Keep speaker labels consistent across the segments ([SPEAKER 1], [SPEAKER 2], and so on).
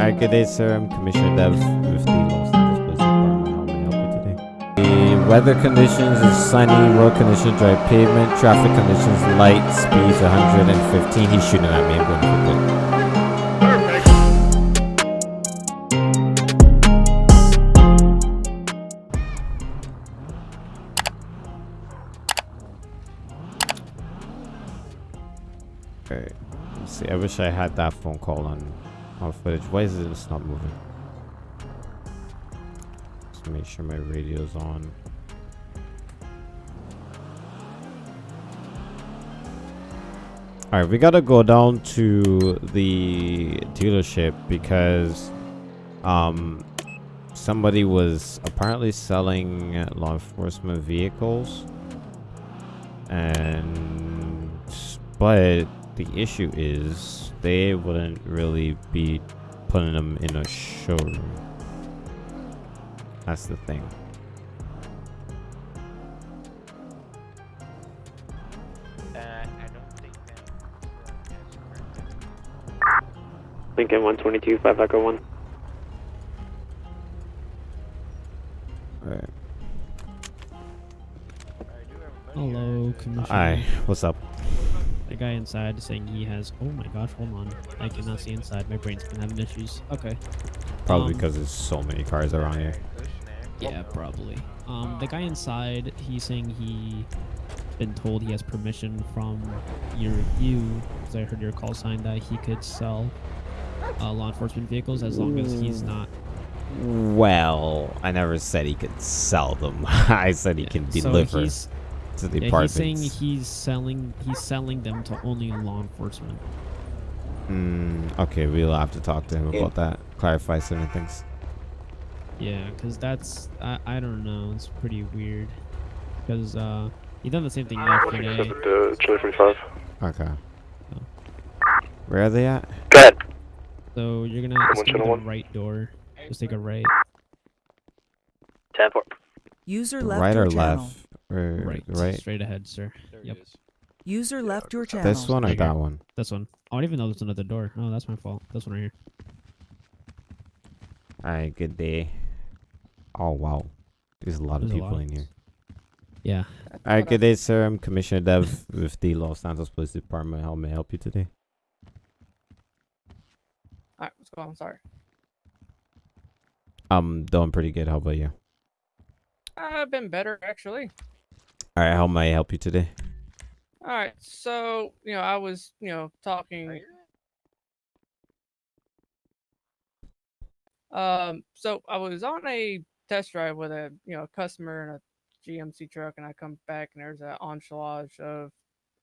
[SPEAKER 1] Alright, good day, sir. I'm Commissioner Dev with the Los Angeles Police Department. How may I help you today? The weather conditions is sunny, road conditions dry pavement, traffic conditions light, speeds 115. He's shooting at me. I'm going good. Alright, let's see. I wish I had that phone call on on footage. Why is this not moving? Just make sure my radio's on. Alright, we gotta go down to the dealership because um somebody was apparently selling law enforcement vehicles and but the issue is they wouldn't really be putting them in a showroom. That's the thing.
[SPEAKER 2] Uh, Lincoln 122, 5 Echo 1.
[SPEAKER 1] Alright.
[SPEAKER 3] Hello, Commissioner.
[SPEAKER 1] Hi, what's up?
[SPEAKER 3] The guy inside saying he has. Oh my gosh, hold on. I cannot see inside. My brain's been having issues. Okay.
[SPEAKER 1] Probably
[SPEAKER 3] Um,
[SPEAKER 1] because there's so many cars around here.
[SPEAKER 3] Yeah, probably. Um, the guy inside, he's saying he been told he has permission from your you, because I heard your call sign that he could sell uh, law enforcement vehicles as long as he's not.
[SPEAKER 1] Well, I never said he could sell them. I said he can
[SPEAKER 3] So
[SPEAKER 1] deliver
[SPEAKER 3] he's,
[SPEAKER 1] to the
[SPEAKER 3] yeah, he's saying he's selling he's selling them to only law enforcement.
[SPEAKER 1] Mm, okay, we'll have to talk to him
[SPEAKER 2] Yeah.
[SPEAKER 1] about that. Clarify certain things.
[SPEAKER 3] Yeah, because that's I, I don't know. It's pretty weird. Because uh, he done the same thing yesterday.
[SPEAKER 2] to Chili 45.
[SPEAKER 1] Okay.
[SPEAKER 3] Oh.
[SPEAKER 1] Where are they at?
[SPEAKER 2] Go ahead.
[SPEAKER 3] So you're gonna
[SPEAKER 2] One
[SPEAKER 3] it's gonna be
[SPEAKER 2] channel
[SPEAKER 3] the
[SPEAKER 2] one.
[SPEAKER 3] right door. Just take a right.
[SPEAKER 2] Ten four.
[SPEAKER 4] User
[SPEAKER 1] The
[SPEAKER 4] left
[SPEAKER 1] right
[SPEAKER 4] your
[SPEAKER 1] or
[SPEAKER 4] channel.
[SPEAKER 1] left? Or
[SPEAKER 3] Right.
[SPEAKER 1] right?
[SPEAKER 3] Straight ahead, sir. Yep.
[SPEAKER 4] User left your channel.
[SPEAKER 1] This one or
[SPEAKER 3] Right here.
[SPEAKER 1] that one?
[SPEAKER 3] This one. I don't even know there's another door. Oh, that's my fault. This one right here.
[SPEAKER 1] Alright, good day. Oh wow. There's a lot of
[SPEAKER 3] There's a
[SPEAKER 1] people
[SPEAKER 3] lot.
[SPEAKER 1] in here.
[SPEAKER 3] Yeah.
[SPEAKER 1] Alright, good day, sir. I'm Commissioner Dev with the Los Santos Police Department. How may I help you today?
[SPEAKER 5] Alright, what's going on? Sorry.
[SPEAKER 1] I'm doing pretty good. How about you?
[SPEAKER 5] I've been better actually.
[SPEAKER 1] Alright, how may I help you today?
[SPEAKER 5] Alright, so you know, I was, you know, talking um so I was on a test drive with a you know a customer in a GMC truck and I come back and there's an entourage of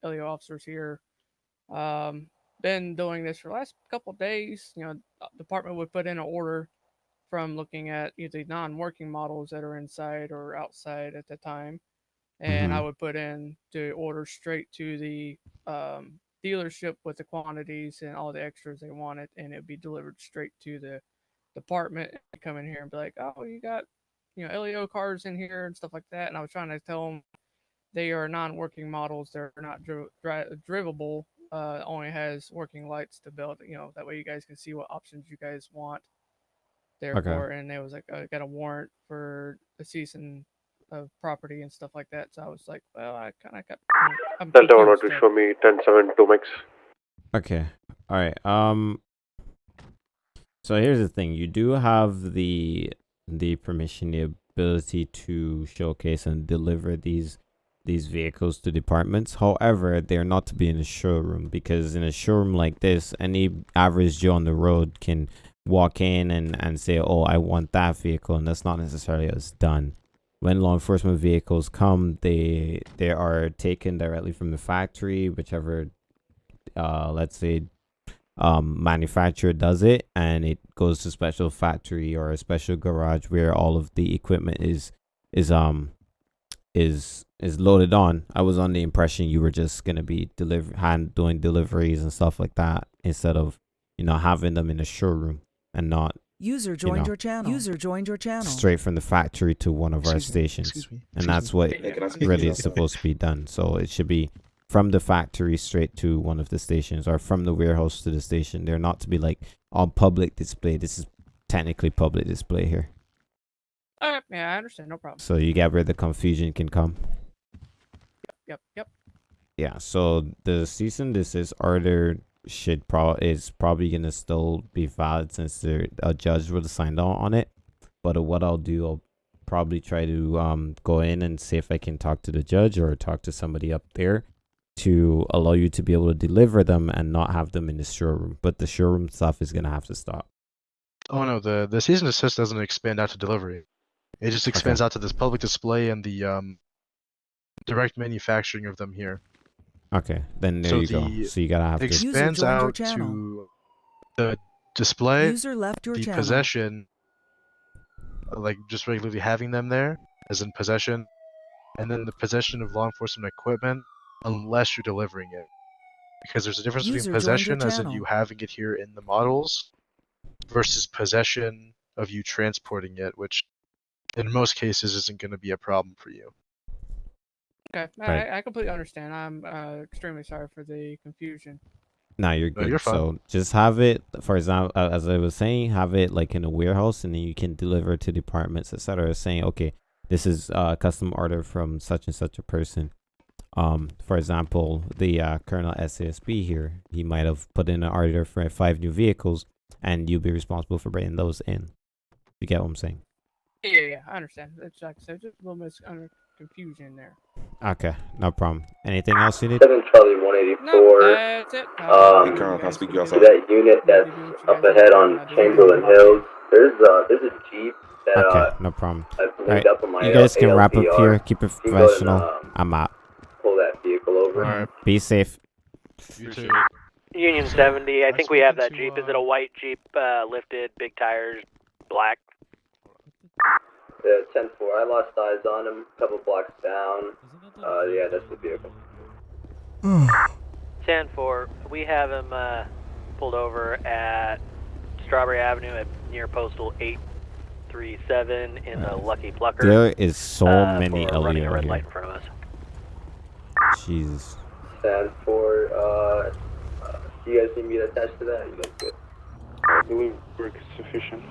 [SPEAKER 5] LEO officers here. Um been doing this for the last couple days. You know, department would put in an order from looking at either non-working models that are inside or outside at the time and I
[SPEAKER 1] Mhm.
[SPEAKER 5] would put in the order straight to the um, dealership with the quantities and all the extras they wanted, and it'd be delivered straight to the department. And come in here and be like, "Oh, you got you know LEO cars in here and stuff like that." And I was trying to tell them they are non-working models; they're not dri- dri- drivable. Uh, only has working lights to build. You know that way you guys can see what options you guys want. Therefore, and they was like, "I got a warrant for a cease and of property and stuff like that. So I was like, well, I kind of got. I'm
[SPEAKER 2] Delta 1
[SPEAKER 5] confused
[SPEAKER 2] to show me 10 7 2 mix.
[SPEAKER 1] Okay. All right. Um. So here's the thing: you do have the the permission, the ability to showcase and deliver these these vehicles to departments. However, they're not to be in a showroom because in a showroom like this, any average Joe on the road can walk in and and say, "Oh, I want that vehicle," and that's not necessarily as done. When law enforcement vehicles come, they they are taken directly from the factory, whichever uh let's say um manufacturer does it and it goes to special factory or a special garage where all of the equipment is is um is is loaded on. I was on the impression you were just gonna be deliver hand doing deliveries and stuff like that instead of you know having them in a showroom and not
[SPEAKER 4] User joined
[SPEAKER 1] know.
[SPEAKER 4] your channel. User joined your channel.
[SPEAKER 1] straight from the factory to one of our
[SPEAKER 6] Excuse me,
[SPEAKER 1] stations
[SPEAKER 6] excuse
[SPEAKER 1] and that's what
[SPEAKER 2] Hey, can I speak
[SPEAKER 1] really is supposed to be done so it should be from the factory straight to one of the stations or from the warehouse to the station. They're not to be like on public display. This is technically public display here.
[SPEAKER 5] Alright, yeah, I understand. No problem.
[SPEAKER 1] So you get where the confusion can come.
[SPEAKER 5] Yep, yep, yep.
[SPEAKER 1] Yeah, so the cease and desist order should pro is probably gonna still be valid since there a judge would have signed on on it. But what I'll do, I'll probably try to um go in and see if I can talk to the judge or talk to somebody up there to allow you to be able to deliver them and not have them in the showroom. But the showroom stuff is gonna have to stop.
[SPEAKER 6] Oh no, the the season assist doesn't expand out to delivery. It just expands out to this public display and the um direct manufacturing of them here.
[SPEAKER 1] Okay, then there
[SPEAKER 6] So
[SPEAKER 1] you go. So you gotta have to.
[SPEAKER 4] User
[SPEAKER 6] expands out to the display,
[SPEAKER 4] User left your
[SPEAKER 6] the
[SPEAKER 4] channel.
[SPEAKER 6] possession, uh, like just regularly having them there, as in possession, and then the possession of law enforcement equipment, unless you're delivering it. Because there's a difference
[SPEAKER 4] User
[SPEAKER 6] between possession, as in you having it here in the models, versus possession of you transporting it, which in most cases isn't going to be a problem for you.
[SPEAKER 5] Okay, I-
[SPEAKER 1] Right.
[SPEAKER 5] I, I completely understand. I'm uh, extremely sorry for the confusion.
[SPEAKER 1] Nah, you're
[SPEAKER 6] No,
[SPEAKER 1] good.
[SPEAKER 6] you're fine.
[SPEAKER 1] So just have it, for example, uh, as I was saying, have it like in a warehouse, and then you can deliver to departments, etc. Saying, okay, this is uh, a custom order from such and such a person. Um, for example, the uh, Colonel SASB here, he might have put in an order for five new vehicles, and you'll be responsible for bringing those in. You get what I'm saying?
[SPEAKER 5] Yeah, yeah, yeah, I understand. It's like I said, just a little bit of confusion there.
[SPEAKER 1] Okay, no problem. Anything else you need?
[SPEAKER 2] Seven Charlie one eighty
[SPEAKER 5] No, that's it.
[SPEAKER 2] um,
[SPEAKER 5] Uh,
[SPEAKER 2] Hey, Colonel,
[SPEAKER 7] can I speak to you outside?
[SPEAKER 2] that unit that's
[SPEAKER 5] do what you
[SPEAKER 2] up ahead on
[SPEAKER 5] I do
[SPEAKER 2] Chamberlain
[SPEAKER 5] what I do.
[SPEAKER 2] Hills. There's uh there's a jeep that
[SPEAKER 1] Okay,
[SPEAKER 2] uh
[SPEAKER 1] no problem.
[SPEAKER 2] I've linked
[SPEAKER 1] Alright,
[SPEAKER 2] up on my
[SPEAKER 1] You guys can wrap up here. Keep it
[SPEAKER 2] You can go ahead and,
[SPEAKER 1] professional.
[SPEAKER 2] um,
[SPEAKER 1] I'm out.
[SPEAKER 2] pull that vehicle over.
[SPEAKER 6] Alright,
[SPEAKER 1] Be safe.
[SPEAKER 6] you too.
[SPEAKER 8] Union 70, I
[SPEAKER 6] I
[SPEAKER 8] think we have that Jeep. Is it
[SPEAKER 6] uh,
[SPEAKER 8] a white Jeep, uh, lifted, big tires, black?
[SPEAKER 2] Yeah, ten four. I lost eyes on him. A couple blocks down. Uh, yeah, that's the vehicle.
[SPEAKER 8] 10 4. We have him uh, pulled over at Strawberry Avenue at near Postal 837 in the Lucky Plucker.
[SPEAKER 1] There is so
[SPEAKER 8] uh,
[SPEAKER 1] many
[SPEAKER 8] for running a red
[SPEAKER 1] here.
[SPEAKER 8] light in front of us.
[SPEAKER 1] Jesus.
[SPEAKER 2] Ten four. Uh, uh, do you guys need me to attach to that? You guys good?
[SPEAKER 9] I believe work is sufficient.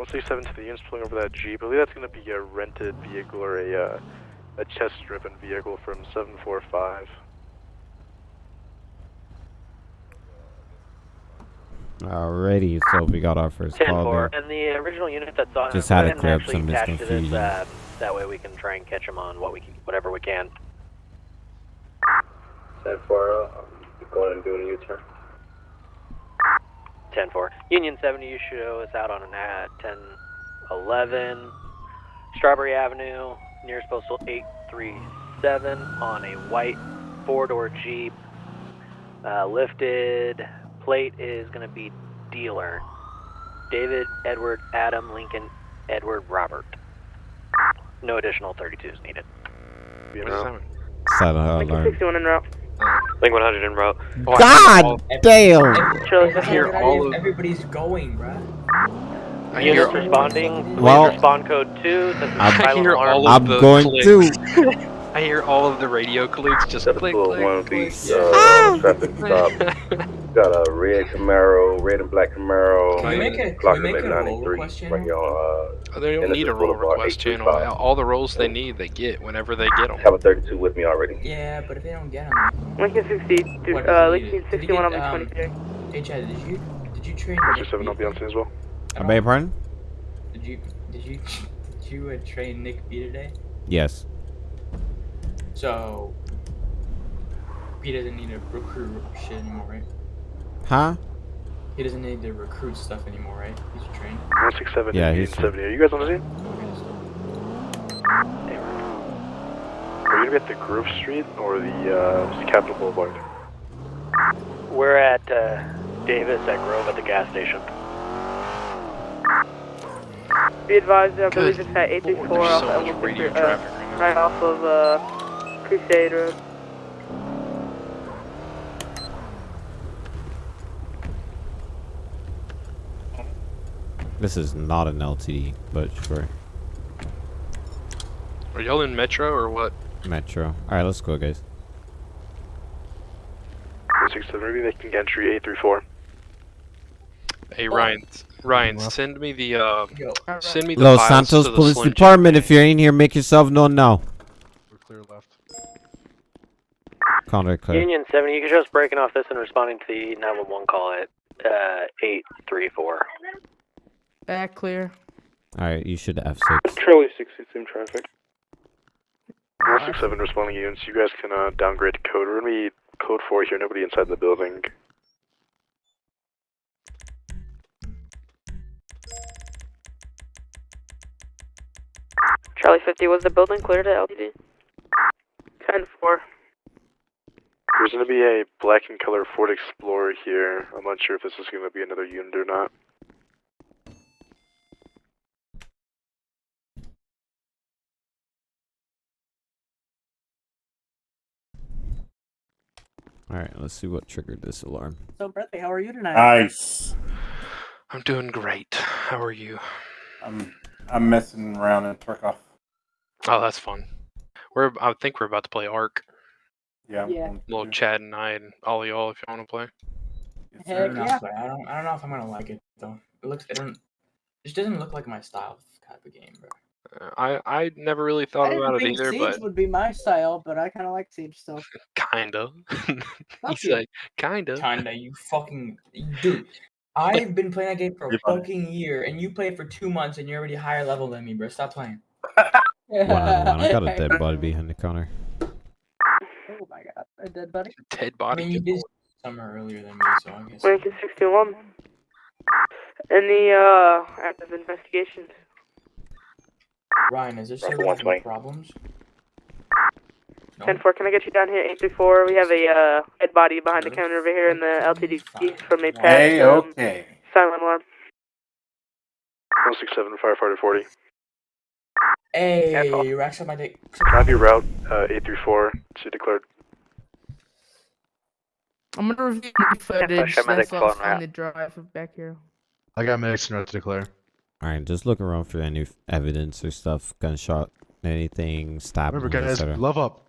[SPEAKER 6] One six seven to the units pulling over that Jeep. I believe that's going to be a rented vehicle or a uh, a chest-driven vehicle from seven four five.
[SPEAKER 1] Alrighty, so we got our first call
[SPEAKER 8] 4.
[SPEAKER 1] there.
[SPEAKER 8] And the original unit that's on
[SPEAKER 1] Just had to
[SPEAKER 8] ahead and
[SPEAKER 1] clear up
[SPEAKER 8] actually
[SPEAKER 1] some
[SPEAKER 8] attach this,
[SPEAKER 1] misconfusion.
[SPEAKER 8] uh, that way we can try and catch him on what we can, whatever we can.
[SPEAKER 2] Ten four. Uh, I'm going and doing a U-turn.
[SPEAKER 8] 10 4. Union 70, you show us out on an at 10 11. Strawberry Avenue, nearest postal 837 on a white four door Jeep. Uh, lifted plate is going to be dealer. David, Edward, Adam, Lincoln, Edward, Robert. No additional 32s needed.
[SPEAKER 1] Set an alarm.
[SPEAKER 5] en route.
[SPEAKER 8] Link 100 en route.
[SPEAKER 1] God damn!
[SPEAKER 5] Charlie,
[SPEAKER 9] hear all of-
[SPEAKER 10] Everybody's going, bruh.
[SPEAKER 9] I
[SPEAKER 8] Units responding.
[SPEAKER 1] Well,
[SPEAKER 8] respond code 2.
[SPEAKER 1] I'm-
[SPEAKER 8] silent
[SPEAKER 9] I hear
[SPEAKER 8] alarm.
[SPEAKER 9] all of
[SPEAKER 1] I'm
[SPEAKER 9] the
[SPEAKER 1] going to.
[SPEAKER 9] I hear all of the radio clicks just
[SPEAKER 2] Got a
[SPEAKER 9] click,
[SPEAKER 2] full
[SPEAKER 9] click,
[SPEAKER 2] one
[SPEAKER 9] click.
[SPEAKER 2] piece, uh, traffic stop. Got a red Camaro, red and black Camaro.
[SPEAKER 10] Can we make a, can
[SPEAKER 2] Clock
[SPEAKER 10] we make
[SPEAKER 2] at
[SPEAKER 10] a roll
[SPEAKER 2] 93.
[SPEAKER 10] request channel?
[SPEAKER 2] Right on, uh,
[SPEAKER 9] They don't need a roll
[SPEAKER 2] Boulevard,
[SPEAKER 9] request channel. All the rolls they need, they get whenever they get them.
[SPEAKER 2] I have a 32 with me already.
[SPEAKER 10] Yeah, but if they don't get them,
[SPEAKER 5] Lincoln 60,
[SPEAKER 10] What
[SPEAKER 5] uh,
[SPEAKER 10] is it?
[SPEAKER 5] Lincoln 61 on the
[SPEAKER 10] um,
[SPEAKER 5] 23.
[SPEAKER 10] hey Chad, did you did you train?
[SPEAKER 6] One
[SPEAKER 10] Nick
[SPEAKER 6] seven, I'll be on
[SPEAKER 10] Beater
[SPEAKER 6] as well.
[SPEAKER 10] at
[SPEAKER 1] I
[SPEAKER 10] all?
[SPEAKER 1] beg your pardon?
[SPEAKER 10] Did you did you did you uh, train Nick B today?
[SPEAKER 1] Yes.
[SPEAKER 10] So he doesn't need to recruit shit anymore, right?
[SPEAKER 1] Huh?
[SPEAKER 10] He doesn't need to recruit stuff anymore, right? He's trained.
[SPEAKER 6] One six seven.
[SPEAKER 1] Yeah,
[SPEAKER 6] Union
[SPEAKER 1] he's-
[SPEAKER 6] seventy. Are you guys on the scene?
[SPEAKER 10] Okay, so-
[SPEAKER 6] Are you gonna be at the Grove Street or the uh, Capitol Boulevard?
[SPEAKER 8] We're at uh, Davis at Grove at the gas station.
[SPEAKER 5] Be advised, I
[SPEAKER 9] Good
[SPEAKER 5] believe it's at
[SPEAKER 9] Lord,
[SPEAKER 5] 834 off
[SPEAKER 9] so
[SPEAKER 5] of
[SPEAKER 9] much radio
[SPEAKER 5] Street, uh,
[SPEAKER 9] right
[SPEAKER 5] right off of uh, Crusade Road.
[SPEAKER 1] This is not an LTD, but sure.
[SPEAKER 9] Are Are y'all in Metro or what?
[SPEAKER 1] Metro. All right, let's go, guys.
[SPEAKER 7] 167, maybe making entry 834.
[SPEAKER 9] Hey Ryan, Ryan, send me the uh, send me the
[SPEAKER 1] Los
[SPEAKER 9] files
[SPEAKER 1] Santos
[SPEAKER 9] to the
[SPEAKER 1] Police Department. If you're in here, make yourself known now.
[SPEAKER 6] We're clear left.
[SPEAKER 1] Counter clear.
[SPEAKER 8] Union 70, you can just breaking off this and responding to the 911 call at uh, 834.
[SPEAKER 5] Back clear.
[SPEAKER 1] All right, you should F6.
[SPEAKER 7] Charlie 60, same traffic. 167 responding units, you guys can uh, downgrade to code. We're gonna be code 4 here, nobody inside the building.
[SPEAKER 11] Charlie 50, was the building cleared at LTD? 10 4.
[SPEAKER 7] There's gonna be a black and color Ford Explorer here. I'm not sure if this is gonna be another unit or not.
[SPEAKER 1] All right, let's see what triggered this alarm.
[SPEAKER 12] So, Bradley, how are you tonight?
[SPEAKER 13] Nice.
[SPEAKER 9] I'm doing great. How are you?
[SPEAKER 13] I'm I'm messing around in Tarkov.
[SPEAKER 9] Oh, that's fun. We're I think we're about to play Ark.
[SPEAKER 13] Yeah. I'm
[SPEAKER 12] Yeah.
[SPEAKER 13] going
[SPEAKER 9] Little
[SPEAKER 13] to.
[SPEAKER 9] Chad and I and all y'all if you want to play.
[SPEAKER 13] Yes,
[SPEAKER 10] I
[SPEAKER 12] Heck
[SPEAKER 10] don't know.
[SPEAKER 12] yeah.
[SPEAKER 10] but I don't. I don't know if I'm gonna like it though. It looks. It don't. It doesn't look like my style of type of game, bro.
[SPEAKER 9] Uh, I I never really
[SPEAKER 12] I
[SPEAKER 9] thought
[SPEAKER 12] didn't
[SPEAKER 9] about it
[SPEAKER 12] think
[SPEAKER 9] either,
[SPEAKER 12] Siege
[SPEAKER 9] but
[SPEAKER 12] would be my style, but I kind of like Siege stuff.
[SPEAKER 9] kinda.
[SPEAKER 12] Fuck
[SPEAKER 9] He's
[SPEAKER 12] you.
[SPEAKER 9] like kinda.
[SPEAKER 10] Kinda. You fucking dude. I've been playing that game for a
[SPEAKER 13] You're funny.
[SPEAKER 10] fucking year, and you played for two months, and you're already higher level than me, bro. Stop playing.
[SPEAKER 1] One on one. I got a dead body behind the counter.
[SPEAKER 12] Oh my god, a dead buddy.
[SPEAKER 9] Dead
[SPEAKER 10] I
[SPEAKER 9] body.
[SPEAKER 10] mean, you did summer earlier than me, so I guess.
[SPEAKER 11] Lincoln 61. Any, uh, active investigation.
[SPEAKER 10] Ryan, is there still
[SPEAKER 7] Roger,
[SPEAKER 10] having
[SPEAKER 7] 120.
[SPEAKER 10] problems? No?
[SPEAKER 11] 10 4, can I get you down here? 834. We have a, uh, dead body behind the counter over here in the LTD from a past,
[SPEAKER 13] Hey,
[SPEAKER 11] um,
[SPEAKER 13] okay.
[SPEAKER 11] silent alarm.
[SPEAKER 7] 167, firefighter 40.
[SPEAKER 10] Hey, you racks up my dick.
[SPEAKER 7] Copy route uh, 834 to declared.
[SPEAKER 5] I'm gonna review the footage
[SPEAKER 8] shut my
[SPEAKER 5] that's
[SPEAKER 8] dick
[SPEAKER 5] off
[SPEAKER 8] phone, right?
[SPEAKER 5] on the drive back here.
[SPEAKER 6] I got medics in route to declare.
[SPEAKER 1] All right, just look around for any evidence or stuff, gunshot, anything, stab,
[SPEAKER 6] Remember, guys,
[SPEAKER 1] etc.
[SPEAKER 6] glove up.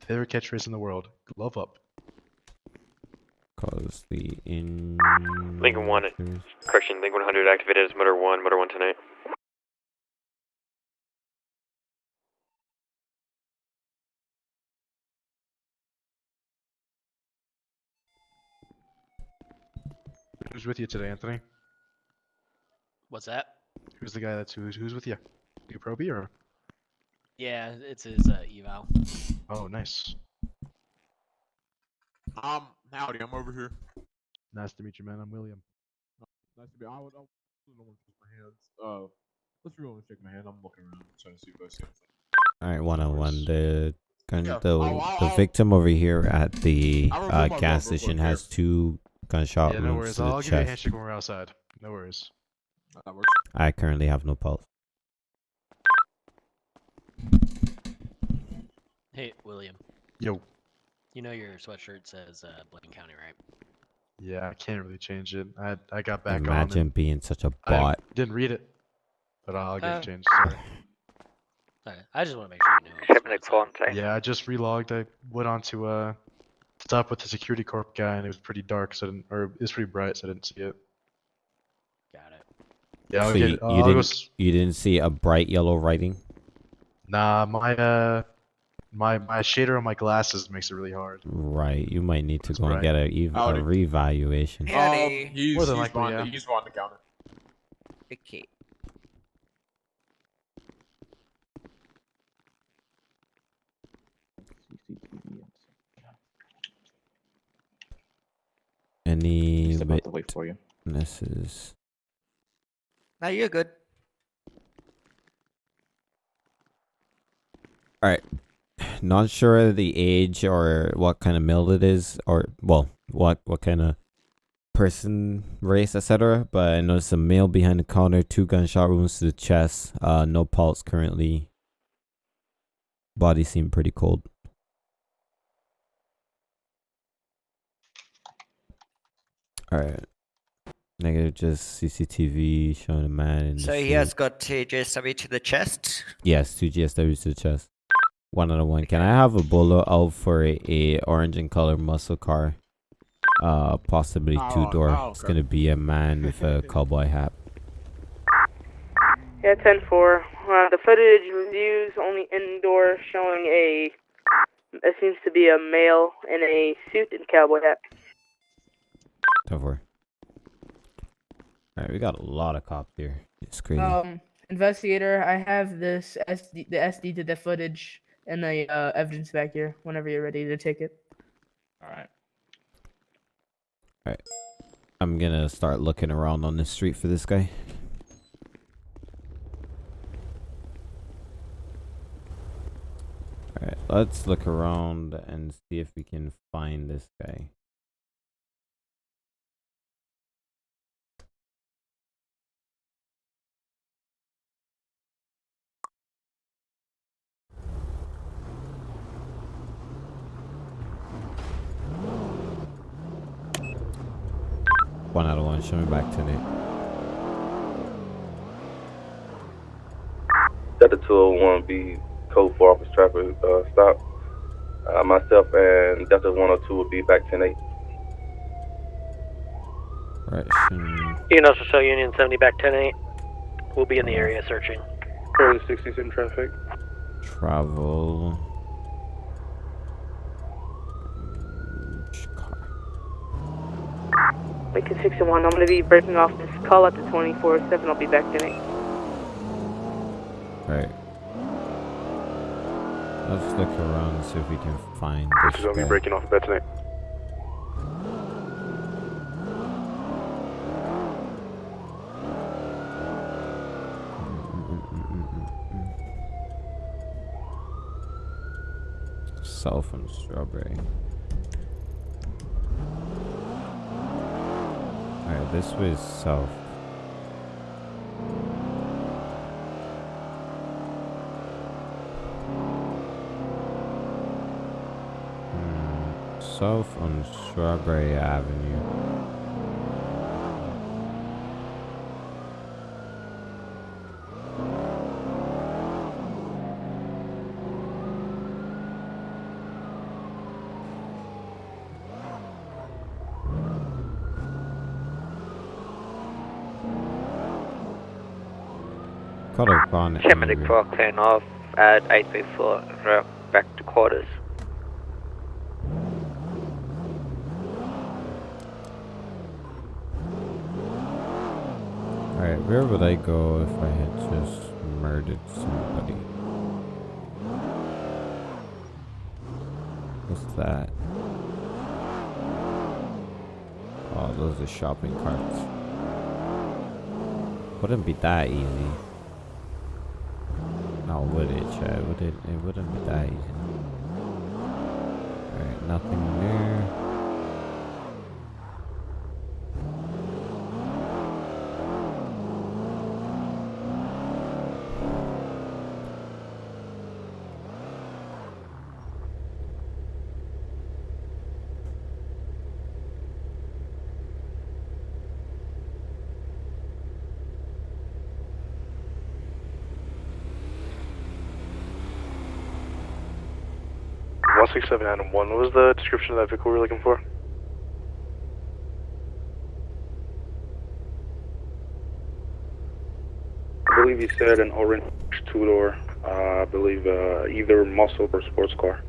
[SPEAKER 6] Favorite catchphrase in the world: love up.
[SPEAKER 1] Cause the in.
[SPEAKER 2] Lincoln one. Correction, Link 100 activated as motor 1, motor 1 tonight.
[SPEAKER 6] Who's with you today, Anthony?
[SPEAKER 14] What's that?
[SPEAKER 6] Who's the guy that's who's who's with you? You Proby or?
[SPEAKER 14] Yeah, it's his uh, eval.
[SPEAKER 6] Oh, nice.
[SPEAKER 15] Um, howdy, I'm over here.
[SPEAKER 6] Nice to meet you, man. I'm William.
[SPEAKER 15] Nice to be. I would. I don't want to shake my hands. Uh, let's really shake my hand. I'm looking around, trying to see if I see anything.
[SPEAKER 1] All right, one on one. The gun,
[SPEAKER 15] Yeah,
[SPEAKER 1] the
[SPEAKER 15] I'll- I'll-
[SPEAKER 1] the victim over here at the uh, gas station
[SPEAKER 15] quick
[SPEAKER 1] has two gunshot
[SPEAKER 6] yeah, no
[SPEAKER 1] wounds
[SPEAKER 6] worries.
[SPEAKER 1] to
[SPEAKER 6] I'll
[SPEAKER 1] the
[SPEAKER 6] give you a
[SPEAKER 1] chest.
[SPEAKER 6] handshake when we're outside. No worries.
[SPEAKER 15] That works.
[SPEAKER 1] I currently have no pulse.
[SPEAKER 14] Hey, William.
[SPEAKER 6] Yo.
[SPEAKER 14] You know your sweatshirt says uh, Blaine County, right?
[SPEAKER 6] Yeah, I can't really change it. I I got back on.
[SPEAKER 1] Imagine being such a bot.
[SPEAKER 6] didn't read it, but I'll get
[SPEAKER 14] Uh,
[SPEAKER 6] it changed. Sorry.
[SPEAKER 14] Okay, I just want to make sure you know.
[SPEAKER 8] Shipment call
[SPEAKER 6] Yeah, I just relogged. I went on to uh stop with the security corp guy, and it was pretty dark, so I didn't, or it was pretty bright, so I didn't see it.
[SPEAKER 14] Got it.
[SPEAKER 6] Yeah, I'll
[SPEAKER 1] so
[SPEAKER 6] get
[SPEAKER 1] you.
[SPEAKER 6] Uh,
[SPEAKER 1] you
[SPEAKER 6] I'll
[SPEAKER 1] didn't
[SPEAKER 6] s-
[SPEAKER 1] you didn't see a bright yellow writing?
[SPEAKER 6] Nah, my uh, my my shader on my glasses makes it really hard.
[SPEAKER 1] Right, you might need to
[SPEAKER 6] That's
[SPEAKER 1] go and get a, ev- a
[SPEAKER 15] Howdy.
[SPEAKER 1] revaluation.
[SPEAKER 15] Um, he's,
[SPEAKER 6] More than
[SPEAKER 15] he's
[SPEAKER 6] likely, yeah.
[SPEAKER 15] the, he's on the counter.
[SPEAKER 12] Okay.
[SPEAKER 1] Any
[SPEAKER 16] Just about to wait for you.
[SPEAKER 1] witnesses?
[SPEAKER 12] Now you're good.
[SPEAKER 1] All right. Not sure the age or what kind of mill it is, or well, what what kind of person, race, etc. But I noticed a male behind the counter, two gunshot wounds to the chest, uh, no pulse currently. Body seemed pretty cold. All right. Negative, just CCTV showing a man in the
[SPEAKER 17] So he has got two GSW to the chest.
[SPEAKER 1] Yes, two GSWs to the chest. One out of one. Can I have a bolo out for a, a orange and color muscle car? Uh, possibly two
[SPEAKER 15] Oh,
[SPEAKER 1] door.
[SPEAKER 15] no,
[SPEAKER 1] It's gonna be a man with a cowboy hat.
[SPEAKER 18] Yeah, 10 4. Uh, the footage reviews only indoor showing a. It seems to be a male in a suit and cowboy hat.
[SPEAKER 1] Ten four. All right, we got a lot of cops here. It's crazy.
[SPEAKER 18] Um, investigator, I have this SD, the SD to the footage and the uh, evidence back here. Whenever you're ready to take it.
[SPEAKER 19] All right.
[SPEAKER 1] All right, I'm gonna start looking around on this street for this guy. All right, let's look around and see if we can find this guy. One out of one. Show me back to Nate.
[SPEAKER 20] Delta 201B, code for office traffic uh, stop. Uh, myself and Delta 102 will be back 10 8.
[SPEAKER 1] Correction.
[SPEAKER 8] Union Social Union 70 back 10 8. We'll be in the area searching.
[SPEAKER 7] Early 60s in traffic.
[SPEAKER 1] Travel.
[SPEAKER 18] Lincoln 61, I'm going to be breaking off this call at the 24 7. I'll be back tonight.
[SPEAKER 1] Right. Let's look around and see if we can find
[SPEAKER 7] This
[SPEAKER 1] this
[SPEAKER 7] is gonna be breaking off a bed tonight.
[SPEAKER 1] South and Strawberry. Alright, this way is south. Hmm, South on Strawberry Avenue. Caught up on
[SPEAKER 21] Chairman
[SPEAKER 1] angry.
[SPEAKER 21] Croc clearing off at 834, route back to quarters.
[SPEAKER 1] Alright, where would I go if I had just murdered somebody? What's that? Oh, those are shopping carts. Wouldn't be that easy. No, would it, Chad? Would it? It wouldn't be that easy. Alright, nothing there.
[SPEAKER 7] One six seven Adam one. What was the description of that vehicle we were looking for?
[SPEAKER 22] I believe you said an orange two-door. Uh, I believe uh, either muscle or sports car.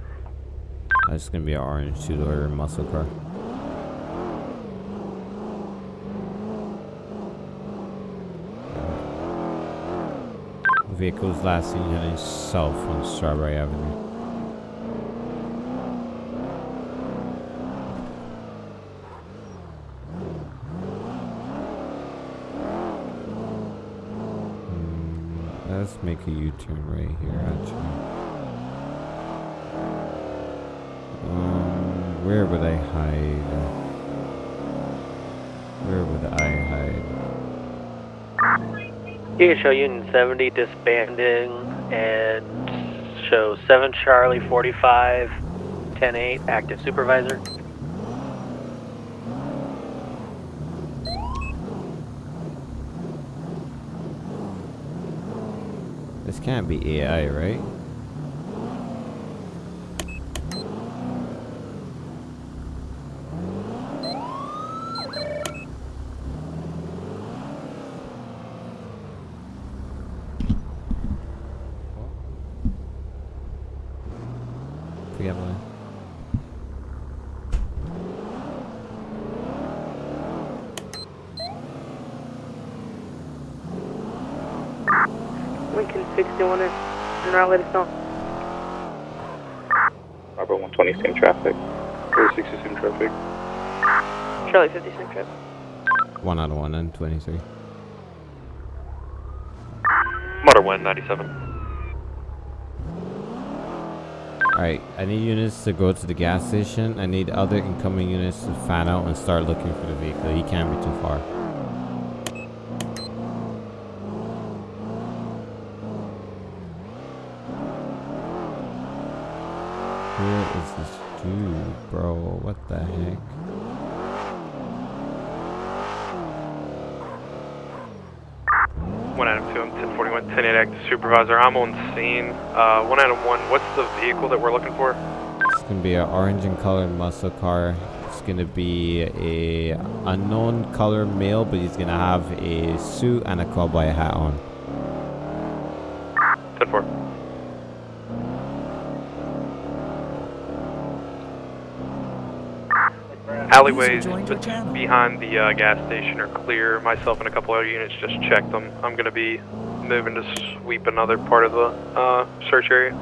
[SPEAKER 1] It's gonna be an orange two-door muscle car. Vehicles last seen heading south on Strawberry Avenue. Hmm, Let's make a U-turn right here, actually. Um, where would I hide? Where would I hide?
[SPEAKER 8] Can show Union 70 disbanding and show 7 Charlie 45 10 8 active supervisor.
[SPEAKER 1] This can't be AI, right? Forget about
[SPEAKER 11] 61 and and now let us know.
[SPEAKER 22] Robert 120, same traffic. 460, same traffic.
[SPEAKER 11] Charlie 50, same trip.
[SPEAKER 1] One out of one and 23.
[SPEAKER 7] Motor 197.
[SPEAKER 1] Alright, I need units to go to the gas station. I need other incoming units to fan out and start looking for the vehicle. He can't be too far. Where is dude, bro? What the heck?
[SPEAKER 9] One Adam two, I'm 1041, 10 active supervisor. I'm on scene. Uh, one Adam one. What's the vehicle that we're looking for?
[SPEAKER 1] It's gonna be an orange and colored muscle car. It's gonna be a unknown color male, but he's gonna have a suit and a cowboy hat on.
[SPEAKER 9] 10 4. Alleyways behind the uh, gas station are clear. Myself and a couple other units just checked them. I'm going to be moving to sweep another part of the uh, search area.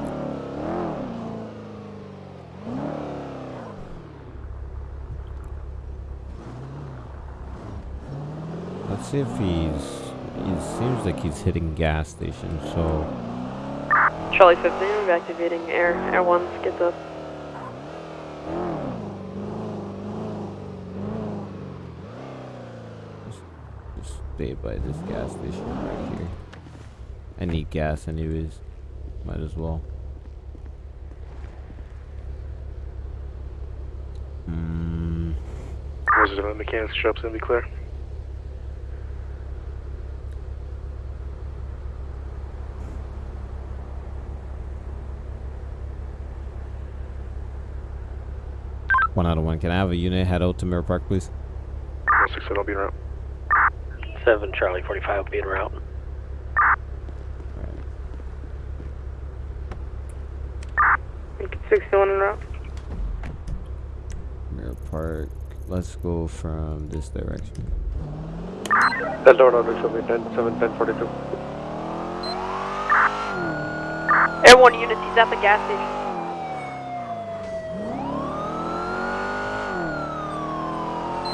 [SPEAKER 1] Let's see if he's. It seems like he's hitting gas station. So
[SPEAKER 11] Charlie 15, we're activating air. Air 1, get up.
[SPEAKER 1] Stay by this gas station right here. I need gas anyways. Might as well. Mm,
[SPEAKER 7] it a mechanics shop's gonna be clear?
[SPEAKER 1] one out of one. Can I have a unit head out to Mirror Park, please?
[SPEAKER 7] 167, I'll be route.
[SPEAKER 8] 7 Charlie 45 will be en route.
[SPEAKER 11] Lincoln 61 en route.
[SPEAKER 1] Mirror Park. Let's go from this direction.
[SPEAKER 7] Delta order shall be 10 7 10 42.
[SPEAKER 11] Air 1 units, he's at the gas station.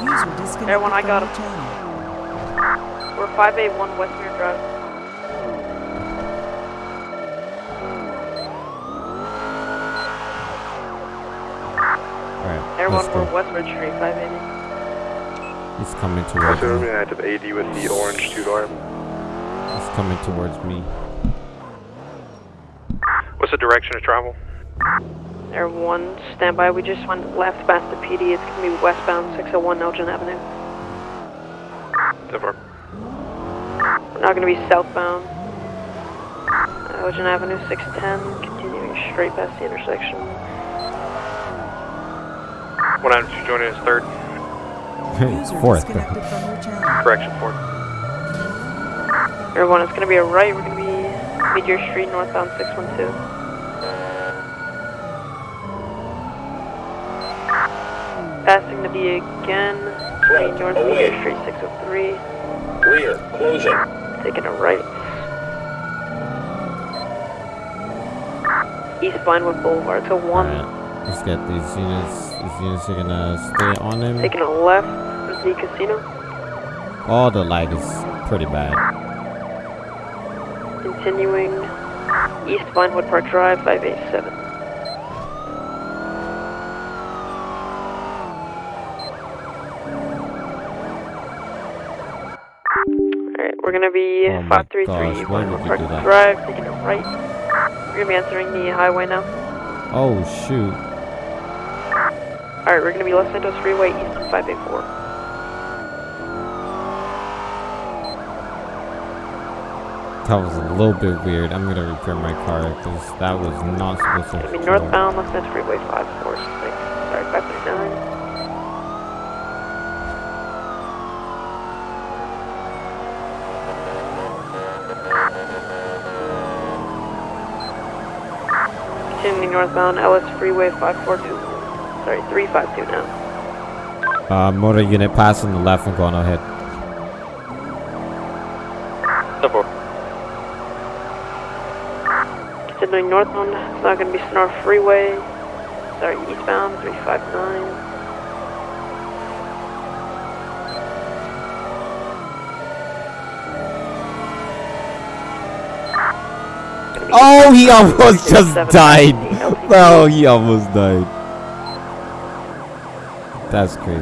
[SPEAKER 4] User disconnected
[SPEAKER 11] Air 1, I got him.
[SPEAKER 4] channel.
[SPEAKER 11] We're 581 Westmere Drive.
[SPEAKER 1] Alright,
[SPEAKER 11] Air
[SPEAKER 1] let's
[SPEAKER 11] 1,
[SPEAKER 1] go.
[SPEAKER 11] we're Westwood Street, 580.
[SPEAKER 1] He's coming towards
[SPEAKER 7] Also,
[SPEAKER 1] me.
[SPEAKER 7] an active AD with the orange two door.
[SPEAKER 1] He's coming towards me.
[SPEAKER 9] What's the direction of travel?
[SPEAKER 11] Air 1, standby. We just went left past the PD. It's going to be westbound 601 Elgin Avenue.
[SPEAKER 9] 10 4.
[SPEAKER 11] We're now going to be southbound Elgin uh, Avenue 610, continuing straight past the intersection.
[SPEAKER 9] One Adam two joining us third.
[SPEAKER 1] Fourth.
[SPEAKER 4] disconnected from your channel.
[SPEAKER 9] Correction fourth.
[SPEAKER 11] Everyone, 1, it's going to be a right. We're going to be Meteor Street, northbound 612. Passing the B again, turning north Meteor Street 603.
[SPEAKER 16] Rear, closing.
[SPEAKER 11] Taking a right. East Vinewood Boulevard to 1.
[SPEAKER 1] Let's get these units. These units are gonna stay on him.
[SPEAKER 11] Taking a left, the casino.
[SPEAKER 1] Oh, the light is pretty bad.
[SPEAKER 11] Continuing East Vinewood Park Drive, 587. We're gonna be
[SPEAKER 1] Oh
[SPEAKER 11] 533
[SPEAKER 1] gosh, why would
[SPEAKER 11] Park
[SPEAKER 1] do that?
[SPEAKER 11] Drive, taking a right. We're gonna be entering the highway now.
[SPEAKER 1] Oh shoot.
[SPEAKER 11] Alright, we're gonna be Los Santos Freeway, Eastern 584.
[SPEAKER 1] That was a little bit weird. I'm gonna repair my car because that was not supposed to. Flow.
[SPEAKER 11] northbound, Los Angeles Freeway 546. Sorry, 539. Continuing northbound, LS Freeway 542. Sorry, 352 now.
[SPEAKER 1] Uh, motor unit passing the left and going ahead.
[SPEAKER 11] Continuing northbound, it's not going to be Senora Freeway. Sorry, eastbound, 359.
[SPEAKER 1] Oh, he almost just died. Oh, he almost died. That's crazy.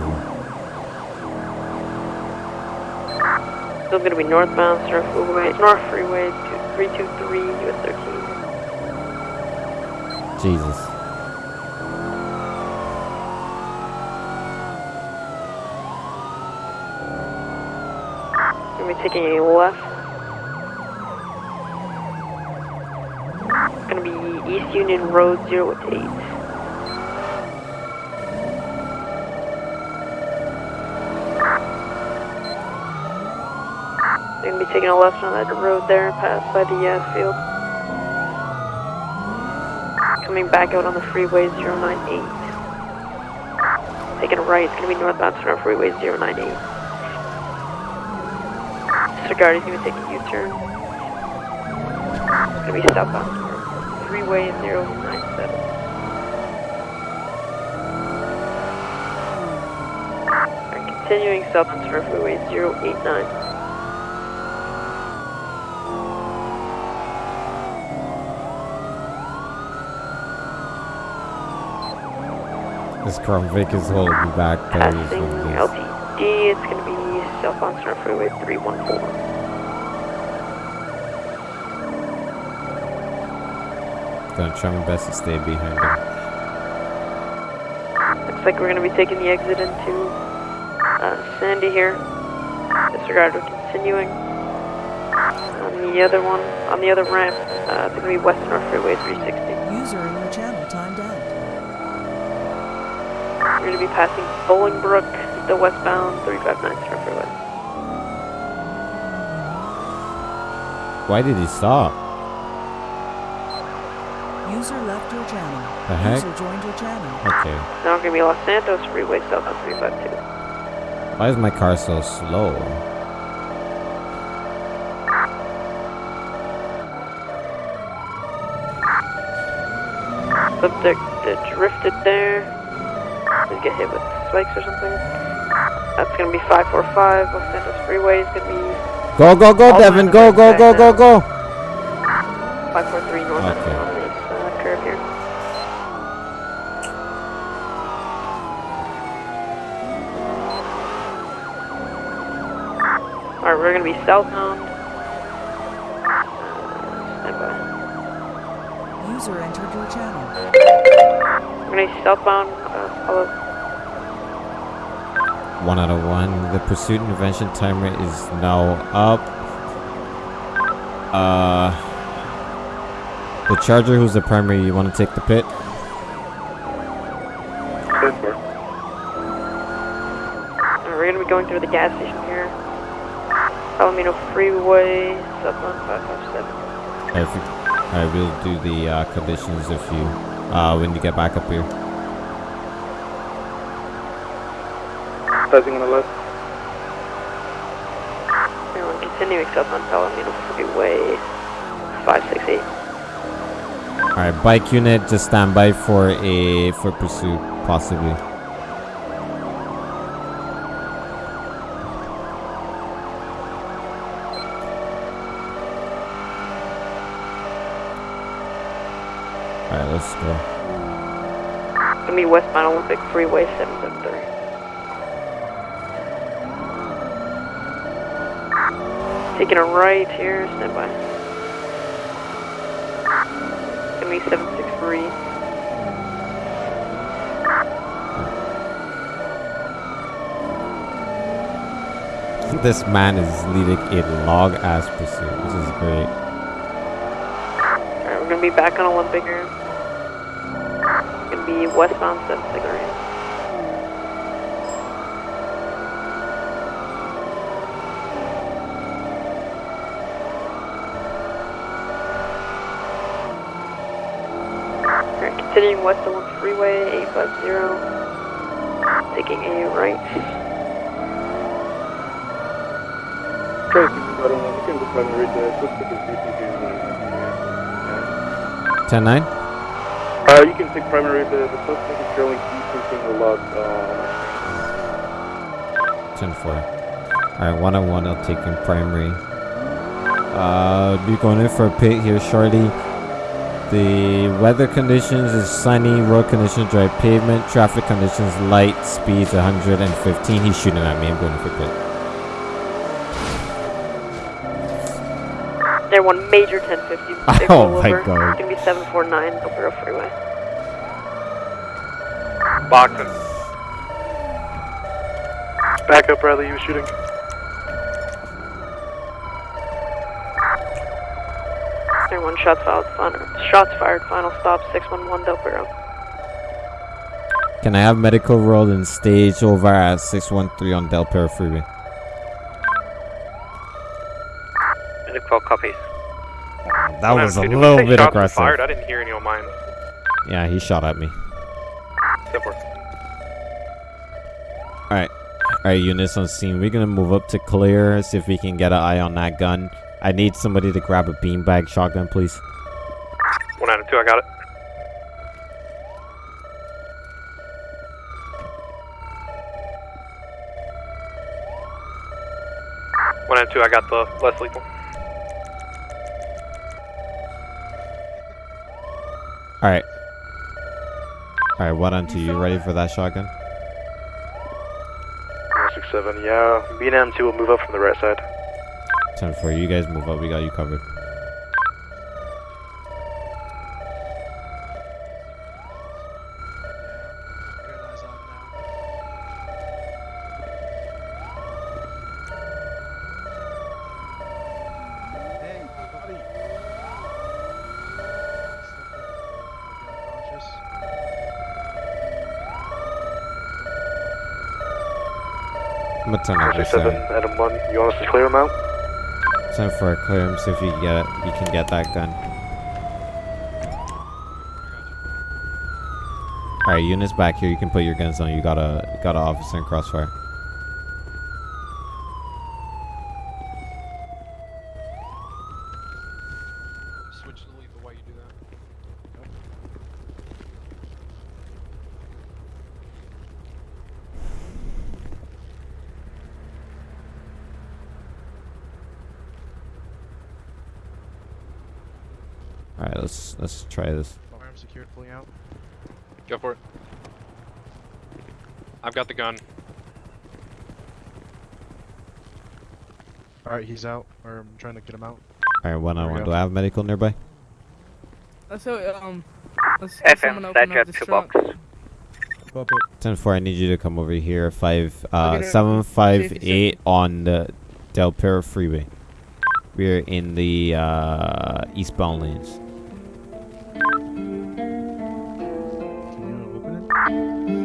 [SPEAKER 11] Still to be northbound, Senora Freeway, North Freeway 323, US 13.
[SPEAKER 1] Jesus.
[SPEAKER 11] Gonna be taking a left. Gonna be East Union Road 0 to 8. Gonna be taking a left on that road there, and pass by the field. Coming back out on the freeway 098. Taking a right, it's gonna be northbound Senora Freeway 098. Disregard, he's gonna take a U-turn. It's gonna be southbound. Freeway 097. Alright, continuing southbound Senora Freeway 089.
[SPEAKER 1] This Crown Vic is holding me back. but it is
[SPEAKER 11] Passing. LTD, it's gonna be southbound Senora Freeway 314.
[SPEAKER 1] Gonna try my best to stay behind him.
[SPEAKER 11] Looks like we're gonna be taking the exit into uh, Sandy here. Disregard, we're continuing. On the other one, on the other ramp, uh, it's gonna be West North Freeway 360.
[SPEAKER 4] User in your channel timed out.
[SPEAKER 11] We're gonna be passing Bolingbroke, the westbound 359 North Freeway.
[SPEAKER 1] Why did he stop?
[SPEAKER 4] User left your channel.
[SPEAKER 1] The heck?
[SPEAKER 4] User joined your channel.
[SPEAKER 1] Okay.
[SPEAKER 11] Now we're gonna be Los Santos Freeway southbound 352.
[SPEAKER 1] Why is my car so slow?
[SPEAKER 11] Subject uh, drifted there. Did get hit with spikes or something? That's gonna be 545 Los Santos Freeway. It's gonna be
[SPEAKER 1] Go, go, go, Devin.
[SPEAKER 11] lines
[SPEAKER 1] Go,
[SPEAKER 11] are
[SPEAKER 1] go, go, go, go.
[SPEAKER 11] 543 north
[SPEAKER 1] Okay.
[SPEAKER 11] on this uh, curve here. Alright, we're gonna be southbound. Stand.
[SPEAKER 4] User entered your channel.
[SPEAKER 11] We're gonna be southbound. Uh, follow.
[SPEAKER 1] One out of one. The pursuit intervention timer is now up. Uh, the charger, who's the primary? You want to take the pit?
[SPEAKER 11] Alright, we're gonna be going through the gas station here. Palomino Freeway, southbound 557.
[SPEAKER 1] If you, I will do the uh, conditions if you uh, when you get back up here.
[SPEAKER 22] Passing on the left.
[SPEAKER 11] We're continuing southbound Palomino Freeway 568.
[SPEAKER 1] All right, bike unit, just stand by for a for pursuit, possibly.
[SPEAKER 11] Westbound Olympic Freeway 773. Taking a right here, stand by. Gonna be 763.
[SPEAKER 1] this man is leading a log ass pursuit, which is great.
[SPEAKER 11] Alright, we're gonna be back on Olympic here. Gonna be westbound 7 cigarette. Alright, continuing west on freeway 850. Taking a right.
[SPEAKER 22] Tracy, but you can just run read the suspect is BCG.
[SPEAKER 1] 10 9?
[SPEAKER 22] Uh, you can take primary. The, the suspect is showing decreasing the log. Uh,
[SPEAKER 1] 10 4. Alright, one on one, I'll take in primary. Uh, be going in for a pit here shortly. The weather conditions is sunny, road conditions dry pavement, traffic conditions light, speeds 115. He's shooting at me, I'm going for pit.
[SPEAKER 11] There, one major 1050. Big
[SPEAKER 1] Oh
[SPEAKER 11] rollover.
[SPEAKER 1] my God.
[SPEAKER 11] It's gonna be 749 Opera Freeway.
[SPEAKER 9] Boxing. Back up, Bradley. You were shooting.
[SPEAKER 11] There, one shots fired. Final, shots fired. Final stop 611 Del Perro.
[SPEAKER 1] Can I have medical roll and stage over at 613 on Del Perro Freeway?
[SPEAKER 21] Medical copies.
[SPEAKER 1] That was a little
[SPEAKER 9] say
[SPEAKER 1] bit
[SPEAKER 9] shots were
[SPEAKER 1] aggressive.
[SPEAKER 9] Fired? I didn't hear any of mine.
[SPEAKER 1] Yeah, he shot at me. Alright. Alright, units on scene. We're gonna move up to clear, see if we can get an eye on that gun. I need somebody to grab a beanbag shotgun, please.
[SPEAKER 9] One out of two, I got it. One out of two, I got the less lethal.
[SPEAKER 1] Alright. Alright, what on to you? Ready for that shotgun?
[SPEAKER 9] Six seven, yeah. B and M two will move up from the right side.
[SPEAKER 1] 10 4. You guys move up. We got you covered. I'm gonna turn over
[SPEAKER 9] Six seven,
[SPEAKER 1] seven.
[SPEAKER 9] Adam one. You want us to clear him out?
[SPEAKER 1] Time for a clear him, see if you can get it. You can get that gun. Alright, units back here. You can put your guns on. You got a got an officer in crossfire.
[SPEAKER 9] Switch to lethal while you do that.
[SPEAKER 1] Alright, let's let's try this.
[SPEAKER 6] Firearm secured, fully out.
[SPEAKER 9] Go for it. I've got the gun.
[SPEAKER 6] Alright, he's out. Or I'm trying to get him out.
[SPEAKER 1] Alright, one on
[SPEAKER 6] There we
[SPEAKER 1] one. Do I have medical nearby?
[SPEAKER 5] Let's so um. Let's have someone open up this trunk.
[SPEAKER 1] 10 4, I need you to come over here. 5 uh
[SPEAKER 5] Okay,
[SPEAKER 1] 758 on the Del Perro Freeway. We're in the uh eastbound lanes.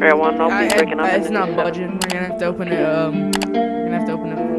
[SPEAKER 11] Alright, one, I'll be breaking up.
[SPEAKER 5] It's not budging. We're gonna have to open it. Um, we're gonna have to open it